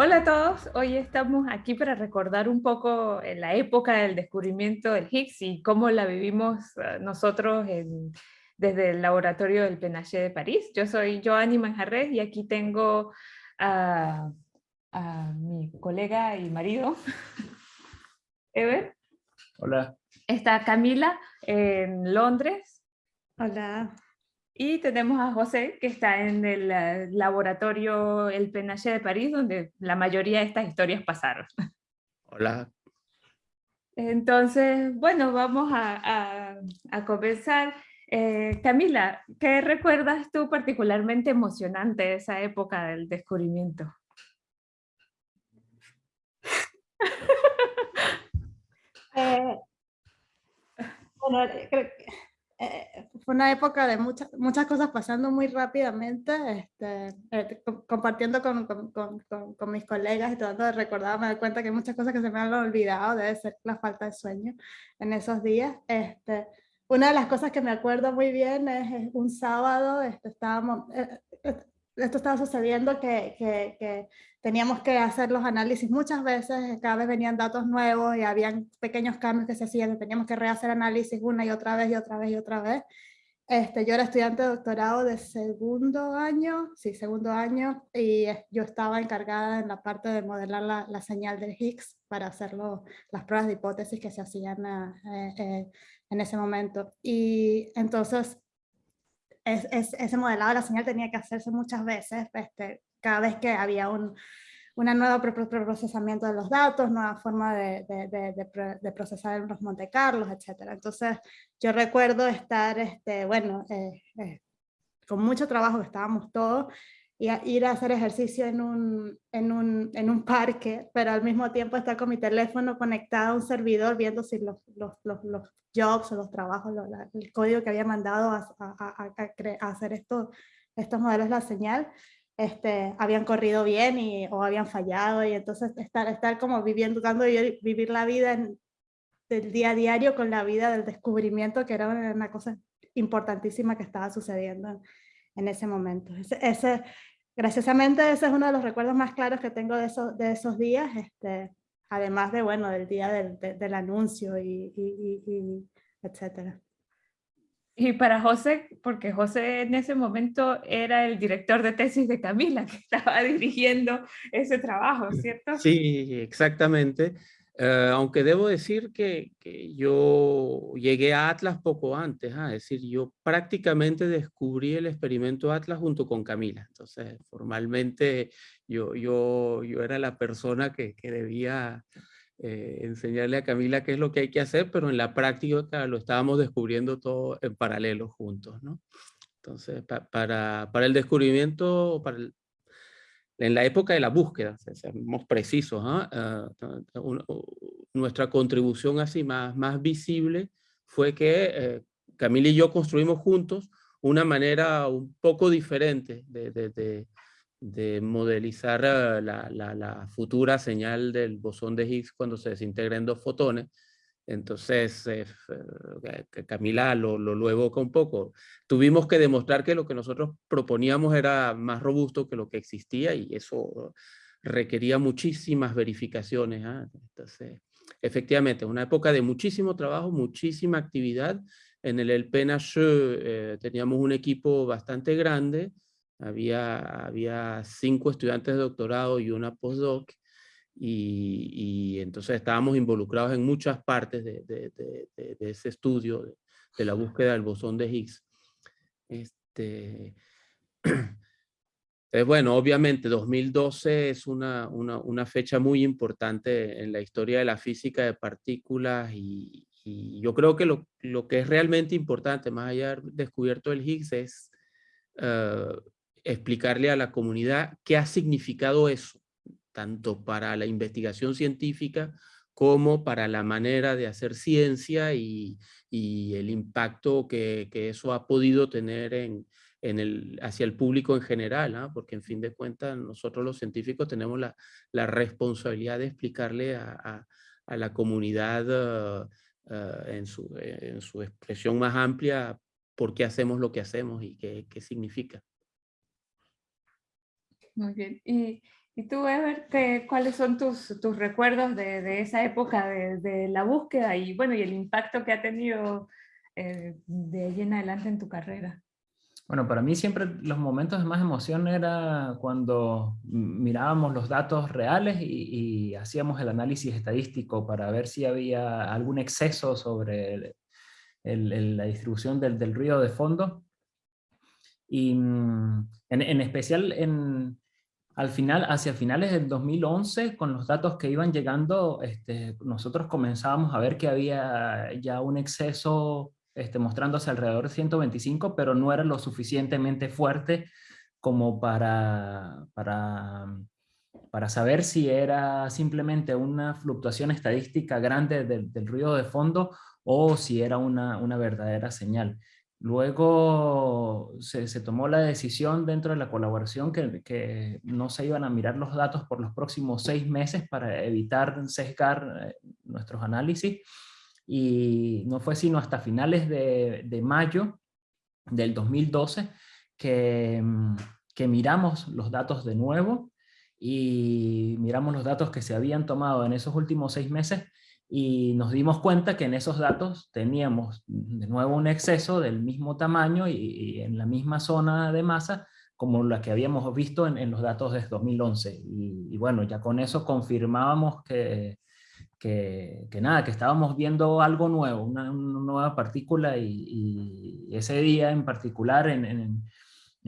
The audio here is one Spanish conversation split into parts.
Hola a todos, hoy estamos aquí para recordar un poco la época del descubrimiento del Higgs y cómo la vivimos eh, nosotros desde el laboratorio del Penaché de París. Yo soy Joanny Manjarres y aquí tengo a, mi colega y marido, Ever. Hola. Está Camila en Londres. Hola. Y tenemos a José, que está en el eh, laboratorio El Penache de París, donde la mayoría de estas historias pasaron. Hola. Entonces, bueno, vamos a, a, comenzar. Eh, Camila, ¿qué recuerdas tú particularmente emocionante de esa época del descubrimiento? Eh, bueno, creo que eh, fue una época de muchas, muchas cosas pasando muy rápidamente, este, eh, compartiendo con, con, con, con, mis colegas y tratando de recordar, me doy cuenta que hay muchas cosas que se me han olvidado, debe ser la falta de sueño en esos días. Este, una de las cosas que me acuerdo muy bien es, un sábado, este, estábamos, eh, esto estaba sucediendo que, que, que, teníamos que hacer los análisis muchas veces, cada vez venían datos nuevos y habían pequeños cambios que se hacían, teníamos que rehacer análisis una y otra vez y otra vez y otra vez. Este, yo era estudiante de doctorado de segundo año, sí, segundo año, y yo estaba encargada en la parte de modelar la, la señal del Higgs para hacer las pruebas de hipótesis que se hacían eh, eh, en ese momento. Y entonces es, ese modelado de la señal tenía que hacerse muchas veces, este, cada vez que había un una nuevo procesamiento de los datos, nueva forma de, de, de, procesar los Monte Carlos, etc. Entonces yo recuerdo estar, este, bueno, eh, eh, con mucho trabajo estábamos todos, y ir a hacer ejercicio en un, en, un, en un parque, pero al mismo tiempo estar con mi teléfono conectado a un servidor viendo si los, los, los, los jobs o los trabajos, el código que había mandado a, a, a, hacer esto, estos modelos de la señal, este, habían corrido bien y, o habían fallado y entonces estar, estar como viviendo, dando vivir la vida en, del día a diario con la vida del descubrimiento que era una cosa importantísima que estaba sucediendo en ese momento. Ese, ese, graciosamente ese es uno de los recuerdos más claros que tengo de esos, de esos días, este, además de, bueno, del día del, del anuncio y, y, y, etcétera. Y para José, porque José en ese momento era el director de tesis de Camila, que estaba dirigiendo ese trabajo, ¿cierto? Sí, exactamente. Eh, aunque debo decir que, yo llegué a Atlas poco antes, ¿ah? es decir, yo prácticamente descubrí el experimento Atlas junto con Camila. Entonces, formalmente yo, era la persona que, que debía eh, enseñarle a Camila qué es lo que hay que hacer, pero en la práctica lo estábamos descubriendo todo en paralelo juntos, ¿no? Entonces, para, para el descubrimiento, para el, en la época de la búsqueda, seamos precisos, ¿ah? Ah, nuestra contribución así más, visible fue que eh, Camila y yo construimos juntos una manera un poco diferente de, de, de, modelizar la, la, la, futura señal del bosón de Higgs cuando se desintegra en dos fotones, entonces, eh, Camila lo, lo, evoca un poco. Tuvimos que demostrar que lo que nosotros proponíamos era más robusto que lo que existía y eso requería muchísimas verificaciones. ¿ah? Entonces, efectivamente, una época de muchísimo trabajo, muchísima actividad. En el El eh, teníamos un equipo bastante grande. Había, había cinco estudiantes de doctorado y una postdoc y, entonces estábamos involucrados en muchas partes de, de, de, de ese estudio de, la búsqueda del bosón de Higgs. Este, bueno, obviamente 2012 es una, una, una, fecha muy importante en la historia de la física de partículas y, y yo creo que lo, lo, que es realmente importante, más allá de haber descubierto el Higgs, es uh, explicarle a la comunidad qué ha significado eso tanto para la investigación científica como para la manera de hacer ciencia y, el impacto que, eso ha podido tener en, el, hacia el público en general, ¿no? porque en fin de cuentas nosotros los científicos tenemos la, responsabilidad de explicarle a, la comunidad en, su, en su expresión más amplia por qué hacemos lo que hacemos y qué, qué significa. Muy bien. Y, y tú, Ever, ¿qué, ¿cuáles son tus, tus recuerdos de, de, esa época de, de, la búsqueda y, bueno, y el impacto que ha tenido eh, de ahí en adelante en tu carrera? Bueno, para mí siempre los momentos de más emoción era cuando mirábamos los datos reales y, y hacíamos el análisis estadístico para ver si había algún exceso sobre el, el, el, la distribución del, del, ruido de fondo. Y mm, en, en especial en, al final, hacia finales del 2011, con los datos que iban llegando, este, nosotros comenzábamos a ver que había ya un exceso este, mostrándose alrededor de 125, pero no era lo suficientemente fuerte como para, para, para saber si era simplemente una fluctuación estadística grande del, del ruido de fondo o si era una, una verdadera señal. Luego se, tomó la decisión dentro de la colaboración que, no se iban a mirar los datos por los próximos seis meses para evitar sesgar eh, nuestros análisis. Y no fue sino hasta finales de, de mayo del 2012 que, mm, que miramos los datos de nuevo y miramos los datos que se habían tomado en esos últimos seis meses y nos dimos cuenta que en esos datos teníamos de nuevo un exceso del mismo tamaño y, en la misma zona de masa como la que habíamos visto en, los datos de 2011. Y, bueno, ya con eso confirmábamos que, que, nada, que estábamos viendo algo nuevo, una, nueva partícula y, ese día en particular, en,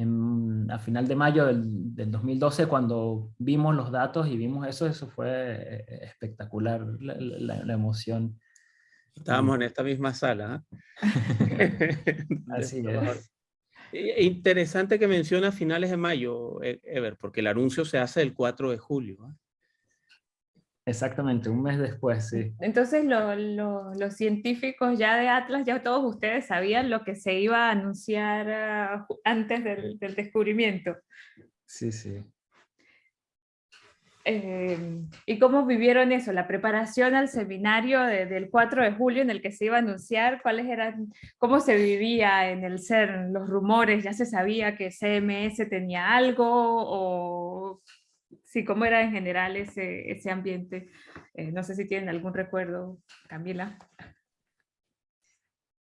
en, a final de mayo del, del, 2012, cuando vimos los datos y vimos eso, eso fue eh, espectacular, la, la, la emoción. Estábamos en esta misma sala. ¿eh? Así es. Interesante que menciona finales de mayo, e-, Ever, porque el anuncio se hace el 4 de julio. ¿eh? Exactamente, un mes después, sí. Entonces lo, lo, los científicos ya de Atlas, ya todos ustedes sabían lo que se iba a anunciar uh, antes del, del, descubrimiento. Sí, sí. Eh, ¿Y cómo vivieron eso? La preparación al seminario de, del 4 de julio en el que se iba a anunciar, ¿cuáles eran, cómo se vivía en el CERN, los rumores? ¿Ya se sabía que CMS tenía algo o sí, cómo era en general ese, ese ambiente. Eh, no sé si tienen algún recuerdo, Camila.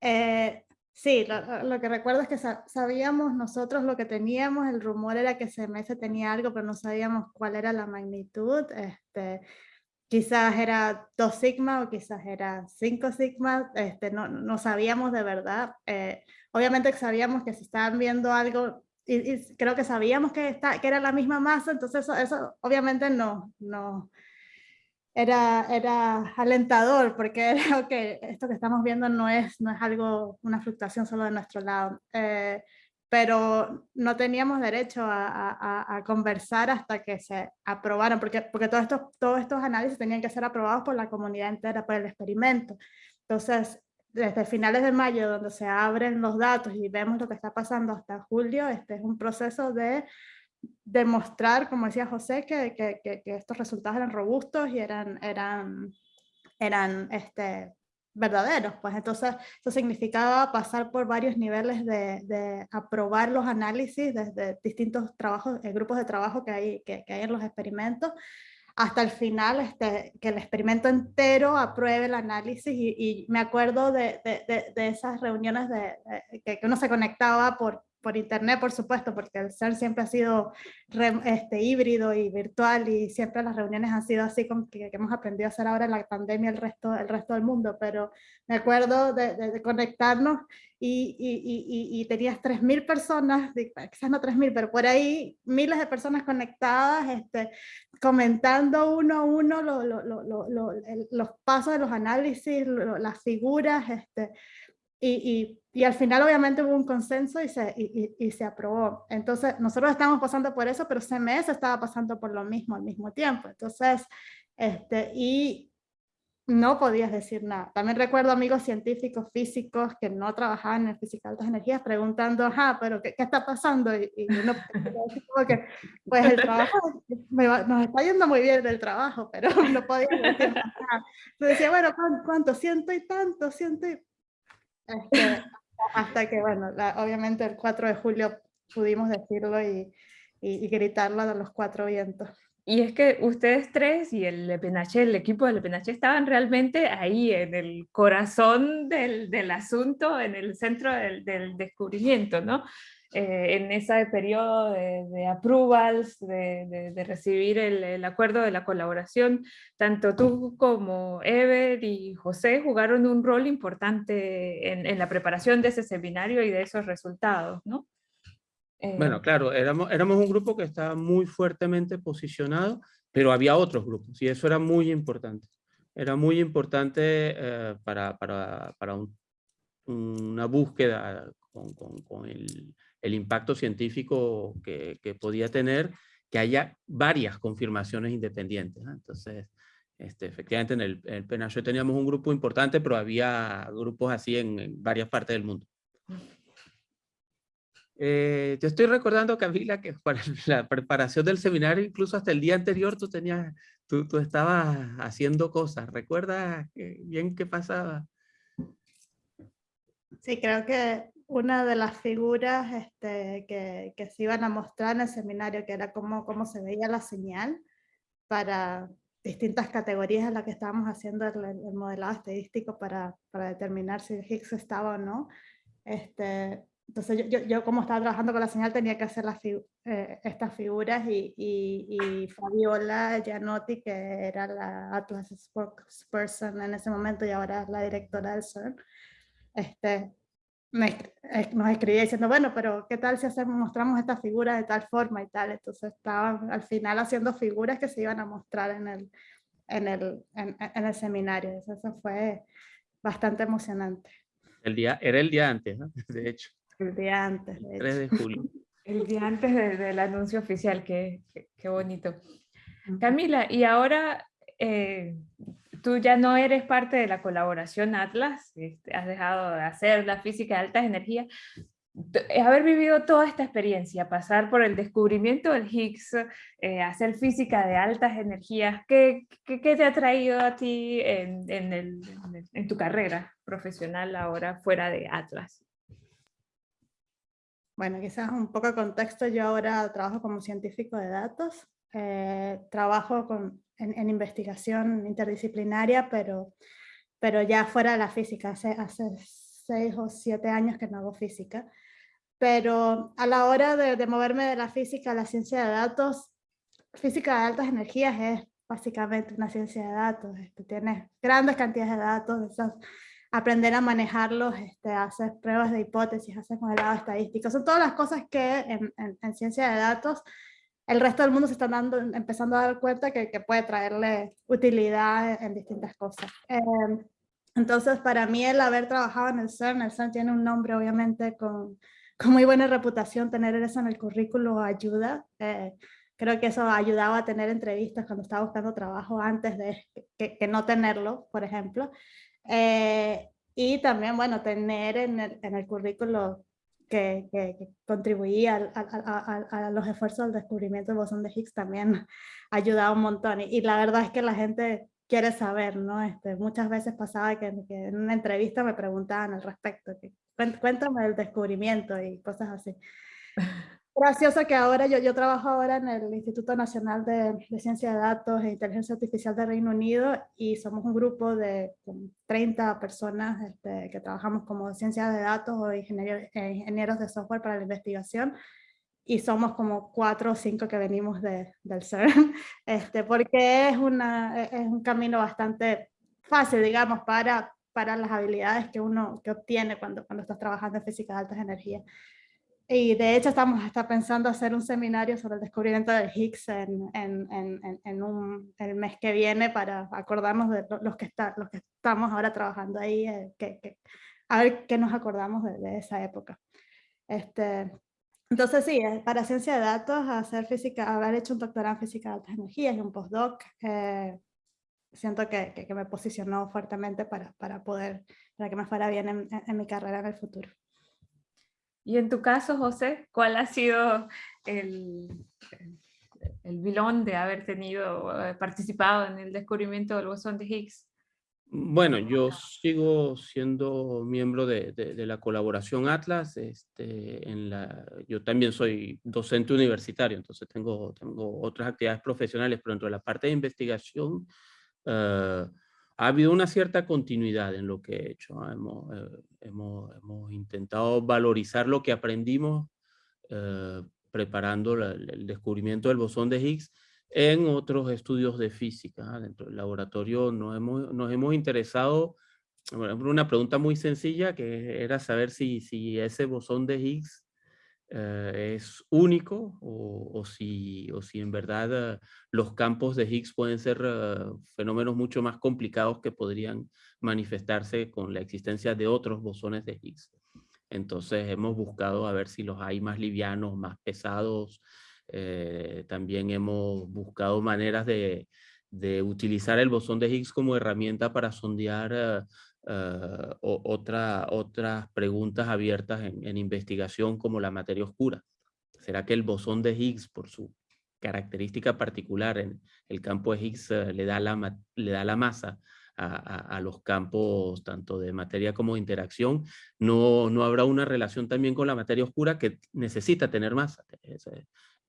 Eh, sí, lo, que recuerdo es que sabíamos nosotros lo que teníamos, el rumor era que CMS tenía algo, pero no sabíamos cuál era la magnitud. Este, quizás era 2 sigma o quizás era 5 sigma, este, no, no sabíamos de verdad. Eh, obviamente sabíamos que si estaban viendo algo y, y, creo que sabíamos que, está, que era la misma masa, entonces eso, eso obviamente no, no era, era alentador, porque era, okay, esto que estamos viendo no es, no es algo, una fluctuación solo de nuestro lado. Eh, pero no teníamos derecho a, a, a, conversar hasta que se aprobaran, porque, porque todos, estos, todos estos análisis tenían que ser aprobados por la comunidad entera, por el experimento. Entonces, desde finales de mayo, donde se abren los datos y vemos lo que está pasando hasta julio, este es un proceso de demostrar, como decía José, que, que, que, que estos resultados eran robustos y eran, eran, eran este, verdaderos. Pues entonces eso significaba pasar por varios niveles de, de aprobar los análisis desde distintos trabajos, eh, grupos de trabajo que hay, que, que hay en los experimentos hasta el final, este, que el experimento entero apruebe el análisis y, y me acuerdo de, de, esas reuniones de, que uno se conectaba por, por internet, por supuesto, porque el CERN siempre ha sido re, este, híbrido y virtual y siempre las reuniones han sido así como que, que, hemos aprendido a hacer ahora en la pandemia el resto, el resto del mundo, pero me acuerdo de, de, de conectarnos y, y, y, y tenías 3.000 personas, quizás no 3.000, pero por ahí miles de personas conectadas, este, comentando uno a uno lo, lo, lo, los pasos de los análisis, las figuras, este, y, y, y, al final obviamente hubo un consenso y se, y, y, se aprobó. Entonces nosotros estamos pasando por eso, pero CMS estaba pasando por lo mismo al mismo tiempo. Entonces, este, y no podías decir nada. También recuerdo amigos científicos físicos que no trabajaban en física de altas energías preguntando, ajá, pero ¿qué, qué está pasando? Y, uno como que, pues el trabajo va, nos está yendo muy bien del trabajo, pero no podía decir nada. Entonces decía, bueno, ¿cuánto? Ciento y tanto, ciento y este, hasta que, bueno, la, obviamente el 4 de julio pudimos decirlo y, y, gritarlo a los cuatro vientos. Y es que ustedes tres y el Lepenache, el equipo del Lepenache estaban realmente ahí en el corazón del, del asunto, en el centro del, del descubrimiento, ¿no? Eh, en ese periodo de, de approvals, de, de, recibir el, el, acuerdo de la colaboración, tanto tú como Ever y José jugaron un rol importante en, en la preparación de ese seminario y de esos resultados, ¿no? Eh, bueno, claro, éramos, éramos un grupo que estaba muy fuertemente posicionado, pero había otros grupos y eso era muy importante. Era muy importante eh, para, para, para un, una búsqueda con, con, con el, el, impacto científico que, que, podía tener, que haya varias confirmaciones independientes. Entonces, este, efectivamente en el, en el teníamos un grupo importante, pero había grupos así en, en varias partes del mundo. Eh, yo estoy recordando, Camila, que para la preparación del seminario, incluso hasta el día anterior, tú, tenías, tú, tú estabas haciendo cosas. ¿Recuerdas bien qué pasaba? Sí, creo que una de las figuras este, que, que, se iban a mostrar en el seminario, que era cómo, cómo se veía la señal para distintas categorías en las que estábamos haciendo el, el modelado estadístico para, para, determinar si el Higgs estaba o no. Este, entonces yo, yo, como estaba trabajando con la señal tenía que hacer las eh, estas figuras y, y, y, Fabiola Gianotti, que era la Atlas spokesperson en ese momento y ahora es la directora del CERN, este, me, nos escribía diciendo, bueno, pero ¿qué tal si hacemos, mostramos esta figura de tal forma y tal? Entonces estaban al final haciendo figuras que se iban a mostrar en el, en el, en, en el seminario. Eso fue bastante emocionante. El día, era el día antes, ¿no? de hecho. El día antes. De 3 de julio. El día antes de, del anuncio oficial, qué, qué, qué, bonito. Camila, y ahora eh, tú ya no eres parte de la colaboración Atlas, este, has dejado de hacer la física de altas energías. Haber vivido toda esta experiencia, pasar por el descubrimiento del Higgs, eh, hacer física de altas energías, ¿qué, qué, qué te ha traído a ti en, en, el, en tu carrera profesional ahora fuera de Atlas? Bueno, quizás un poco de contexto, yo ahora trabajo como científico de datos, eh, trabajo con, en, en, investigación interdisciplinaria, pero, pero ya fuera de la física, hace, hace seis o siete años que no hago física, pero a la hora de, de moverme de la física a la ciencia de datos, física de altas energías es básicamente una ciencia de datos, este, tiene grandes cantidades de datos, esas aprender a manejarlos, este, pruebas de hipótesis, hacer modelado estadístico. Son todas las cosas que en, en, en, ciencia de datos el resto del mundo se está dando, empezando a dar cuenta que, que puede traerle utilidad en, distintas cosas. Eh, entonces, para mí el haber trabajado en el CERN, el CERN tiene un nombre obviamente con, con muy buena reputación, tener eso en el currículo ayuda. Eh, creo que eso ayudaba a tener entrevistas cuando estaba buscando trabajo antes de que, que no tenerlo, por ejemplo. Eh, y también, bueno, tener en el, en el currículo que, que, contribuía a, a, a, los esfuerzos del descubrimiento del bosón de Higgs también ayudaba un montón. Y, y, la verdad es que la gente quiere saber, ¿no? Este, muchas veces pasaba que, que en una entrevista me preguntaban al respecto, que, cuéntame del descubrimiento y cosas así. gracioso que ahora yo, yo trabajo ahora en el Instituto Nacional de, de, Ciencia de Datos e Inteligencia Artificial de Reino Unido y somos un grupo de 30 personas este, que trabajamos como ciencia de datos o ingenieros, eh, ingenieros de software para la investigación y somos como cuatro o cinco que venimos de, del CERN, este, porque es, una, es un camino bastante fácil, digamos, para, para las habilidades que uno que obtiene cuando, cuando estás trabajando en física de altas energías. Y de hecho estamos hasta pensando hacer un seminario sobre el descubrimiento del Higgs en, en, en, en un, el mes que viene para acordarnos de los que, está, los que estamos ahora trabajando ahí, eh, que, que, a ver qué nos acordamos de, de, esa época. Este, entonces sí, para ciencia de datos, hacer física, haber hecho un doctorado en física de altas energías y un postdoc, eh, siento que, que, que, me posicionó fuertemente para, para poder, para que me fuera bien en, en mi carrera en el futuro. Y en tu caso, José, ¿cuál ha sido el, el vilón de haber tenido, participado en el descubrimiento del bosón de Higgs? Bueno, yo sigo siendo miembro de, de, la colaboración Atlas. Este, en la, yo también soy docente universitario, entonces tengo, tengo otras actividades profesionales, pero dentro de la parte de investigación uh, ha habido una cierta continuidad en lo que he hecho. Hemos, eh, hemos, intentado valorizar lo que aprendimos uh, preparando el descubrimiento del bosón de Higgs en otros estudios de física. Dentro del laboratorio nos hemos, interesado, bueno, una pregunta muy sencilla que era saber si ese bosón de Higgs eh, es único o, si, o si en verdad uh, los campos de Higgs pueden ser uh, fenómenos mucho más complicados que podrían manifestarse con la existencia de otros bosones de Higgs. Entonces hemos buscado a ver si los hay más livianos, más pesados, eh, también hemos buscado maneras de, de, utilizar el bosón de Higgs como herramienta para sondear uh, otra, otras preguntas abiertas en, investigación como la materia oscura. ¿Será que el bosón de Higgs, por su característica particular en el campo de Higgs, uh, le, da la, le da la masa a, a, los campos tanto de materia como de interacción? No, no habrá una relación también con la materia oscura que necesita tener masa.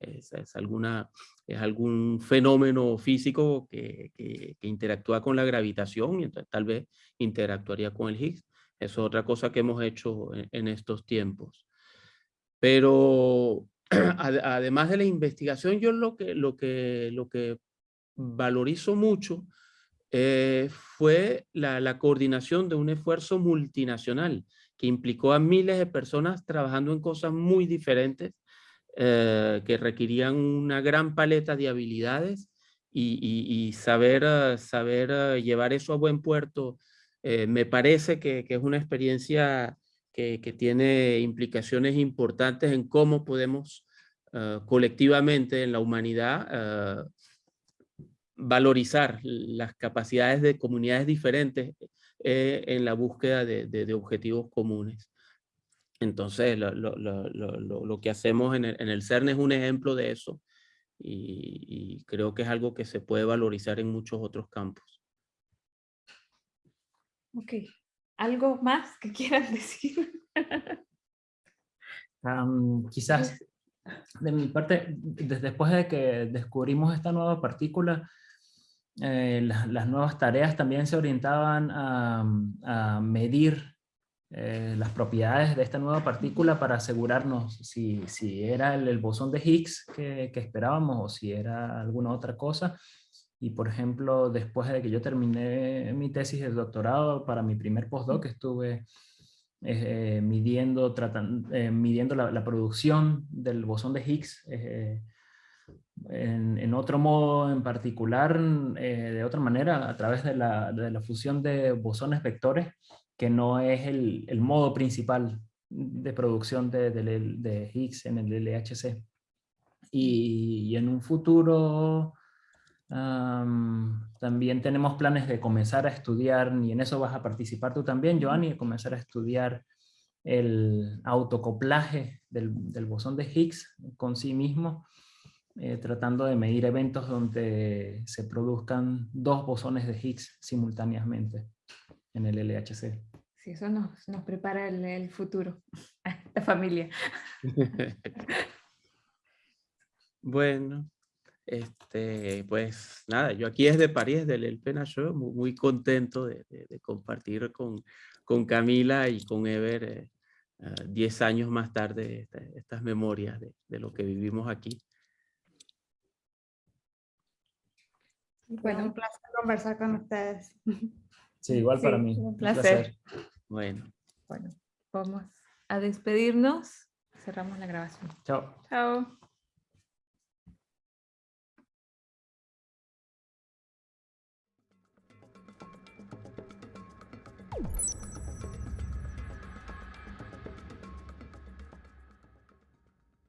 Es, alguna, es algún fenómeno físico que, que, interactúa con la gravitación y entonces tal vez interactuaría con el Higgs. Eso es otra cosa que hemos hecho en, estos tiempos. Pero además de la investigación, yo lo que, lo que, lo que valorizo mucho eh, fue la coordinación de un esfuerzo multinacional que implicó a miles de personas trabajando en cosas muy diferentes eh, que requerían una gran paleta de habilidades y, saber, uh, saber uh, llevar eso a buen puerto eh, me parece que, es una experiencia que, tiene implicaciones importantes en cómo podemos colectivamente en la humanidad valorizar las capacidades de comunidades diferentes eh, en la búsqueda de objetivos comunes. Entonces, lo, lo, lo, lo que hacemos en el, en el, CERN es un ejemplo de eso y, y, creo que es algo que se puede valorizar en muchos otros campos. Ok. ¿Algo más que quieran decir? um, quizás de mi parte, después de que descubrimos esta nueva partícula, eh, las, las, nuevas tareas también se orientaban a, a medir eh, las propiedades de esta nueva partícula para asegurarnos si, si era el, el, bosón de Higgs que, que, esperábamos o si era alguna otra cosa. Y por ejemplo, después de que yo terminé mi tesis de doctorado, para mi primer postdoc estuve eh, midiendo, tratan, eh, midiendo la, la, producción del bosón de Higgs eh, en, en, otro modo en particular, eh, de otra manera, a través de la, de la fusión de bosones vectores que no es el, el modo principal de producción de, de, de, Higgs en el LHC. Y, en un futuro también tenemos planes de comenzar a estudiar, y en eso vas a participar tú también, Joanny, de comenzar a estudiar el autocoplaje del, del bosón de Higgs con sí mismo, eh, tratando de medir eventos donde se produzcan dos bosones de Higgs simultáneamente en el LHC. Sí, eso nos, nos prepara el, el futuro, la familia. bueno, este, pues nada, yo aquí desde París, del El Pena Show, muy, muy contento de, de, de, compartir con, con Camila y con Ever 10 uh, años más tarde esta, estas memorias de, de, lo que vivimos aquí. Bueno, un placer conversar con ustedes. Sí, igual sí, para mí. Un placer. Un placer. Bueno. Bueno, vamos a despedirnos. Cerramos la grabación. Chao. Chao.